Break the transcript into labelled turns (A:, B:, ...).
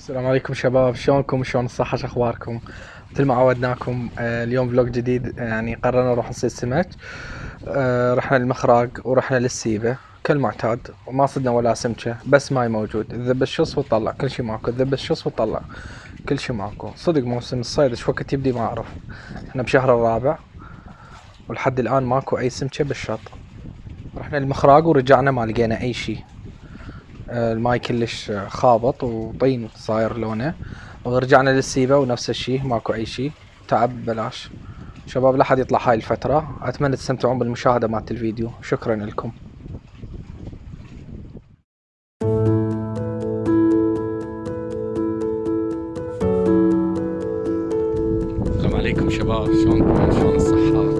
A: السلام عليكم شباب شلونكم؟ شلون الصحة؟ شو أخباركم؟ مثل ما عودناكم آه، اليوم vlog جديد يعني قررنا نروح نصيد سمك. آه، رحنا للمخراق ورحنا للسيبة كالمعتاد وما صدنا ولا سمكة بس ماي موجود. الذب الشص وتطلع كل شي ماكو. الذب الشص وتطلع كل شي ماكو. صدق موسم الصيد إيش وقت يبدي ما أعرف. إحنا بشهر الرابع ولحد الآن ماكو أي سمكة بالشط. رحنا المخراق ورجعنا ما لقينا أي شي. آه، الماي كلش خابط وطين صاير لونه. ورجعنا للسيبة ونفس الشي ماكو أي شي. تعب بلاش. شباب لا حد يطلع هاي الفترة. أتمنى تستمتعون بالمشاهدة مالت الفيديو. شكرا لكم. السلام عليكم شباب. شلونكم؟ شلون الصحة؟